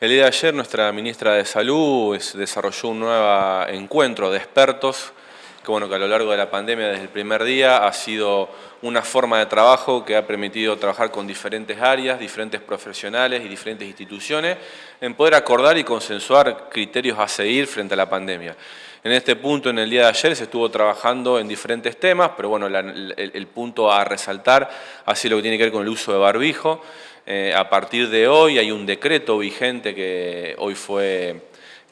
El día de ayer nuestra ministra de Salud desarrolló un nuevo encuentro de expertos que, bueno, que a lo largo de la pandemia desde el primer día ha sido una forma de trabajo que ha permitido trabajar con diferentes áreas, diferentes profesionales y diferentes instituciones en poder acordar y consensuar criterios a seguir frente a la pandemia. En este punto, en el día de ayer, se estuvo trabajando en diferentes temas, pero bueno, el, punto a resaltar ha sido lo que tiene que ver con el uso de barbijo. Eh, a partir de hoy hay un decreto vigente que hoy fue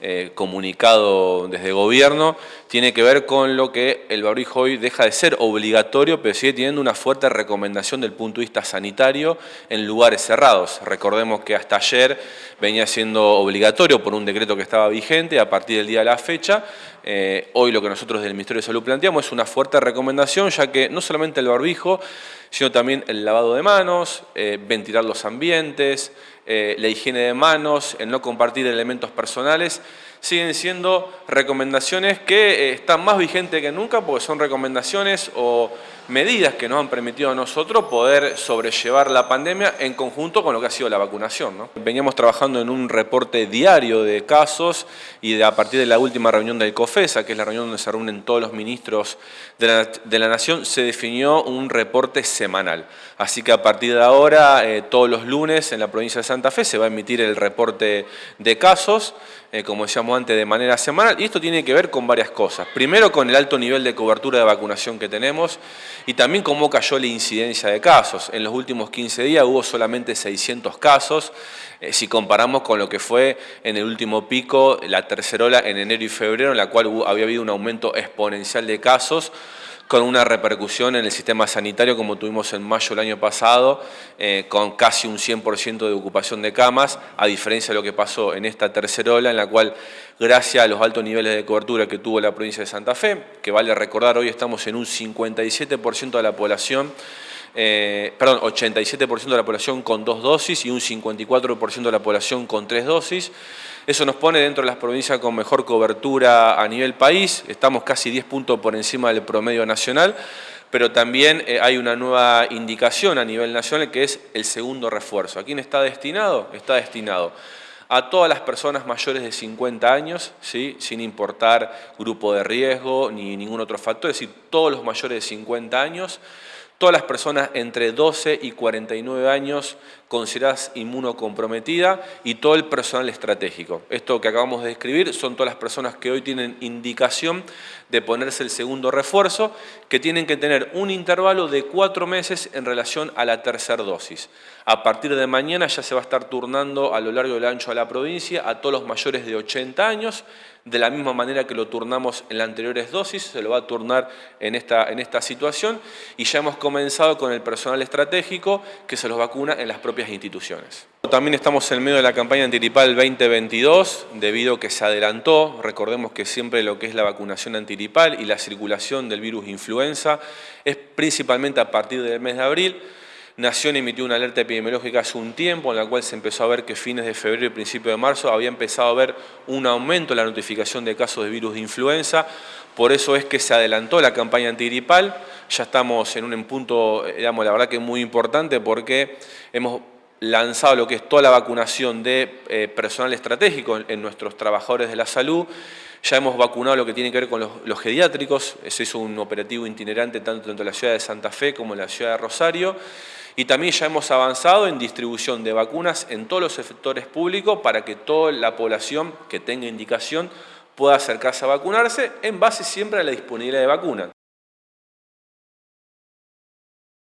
eh, comunicado desde gobierno, tiene que ver con lo que el barbijo hoy deja de ser obligatorio, pero sigue teniendo una fuerte recomendación del punto de vista sanitario en lugares cerrados. Recordemos que hasta ayer venía siendo obligatorio por un decreto que estaba vigente, a partir del día de la fecha, eh, hoy lo que nosotros del Ministerio de Salud planteamos es una fuerte recomendación, ya que no solamente el barbijo, sino también el lavado de manos, eh, ventilar los ambientes, eh, la higiene de manos, el no compartir elementos personales, siguen siendo recomendaciones que están más vigentes que nunca porque son recomendaciones o medidas que nos han permitido a nosotros poder sobrellevar la pandemia en conjunto con lo que ha sido la vacunación. ¿no? Veníamos trabajando en un reporte diario de casos y a partir de la última reunión del COFESA, que es la reunión donde se reúnen todos los ministros de la, Nación, se definió un reporte semanal. Así que a partir de ahora, eh, todos los lunes en la provincia de Santa Fe se va a emitir el reporte de casos, eh, como decíamos antes, de manera semanal. Y esto tiene que ver con varias cosas. Primero, con el alto nivel de cobertura de vacunación que tenemos y también cómo cayó la incidencia de casos. En los últimos 15 días hubo solamente 600 casos, eh, si comparamos con lo que fue en el último pico, la tercera ola en enero y febrero, en la cual había habido un aumento exponencial de casos, con una repercusión en el sistema sanitario como tuvimos en mayo del año pasado, eh, con casi un 100% de ocupación de camas, a diferencia de lo que pasó en esta tercera ola, en la cual, gracias a los altos niveles de cobertura que tuvo la provincia de Santa Fe, que vale recordar, hoy estamos en un 57% de la población, eh, perdón, 87% de la población con dos dosis y un 54% de la población con tres dosis. Eso nos pone dentro de las provincias con mejor cobertura a nivel país, estamos casi 10 puntos por encima del promedio nacional, pero también eh, hay una nueva indicación a nivel nacional que es el segundo refuerzo. ¿A quién está destinado? Está destinado a todas las personas mayores de 50 años, ¿sí? sin importar grupo de riesgo ni ningún otro factor, es decir, todos los mayores de 50 años, todas las personas entre 12 y 49 años consideradas inmunocomprometidas y todo el personal estratégico. Esto que acabamos de describir son todas las personas que hoy tienen indicación de ponerse el segundo refuerzo, que tienen que tener un intervalo de cuatro meses en relación a la tercera dosis. A partir de mañana ya se va a estar turnando a lo largo del ancho de la provincia a todos los mayores de 80 años, de la misma manera que lo turnamos en las anteriores dosis, se lo va a turnar en esta, en esta situación y ya hemos comenzado con el personal estratégico que se los vacuna en las propias instituciones. También estamos en medio de la campaña antiripal 2022, debido a que se adelantó, recordemos que siempre lo que es la vacunación antiripal y la circulación del virus influenza es principalmente a partir del mes de abril, Nación emitió una alerta epidemiológica hace un tiempo en la cual se empezó a ver que fines de febrero y principio de marzo había empezado a haber un aumento en la notificación de casos de virus de influenza, por eso es que se adelantó la campaña antigripal, ya estamos en un punto, digamos, la verdad que muy importante porque hemos lanzado lo que es toda la vacunación de eh, personal estratégico en, nuestros trabajadores de la salud, ya hemos vacunado lo que tiene que ver con los, los geriátricos, ese es un operativo itinerante tanto en la ciudad de Santa Fe como en la ciudad de Rosario, y también ya hemos avanzado en distribución de vacunas en todos los sectores públicos para que toda la población que tenga indicación pueda acercarse a vacunarse en base siempre a la disponibilidad de vacunas.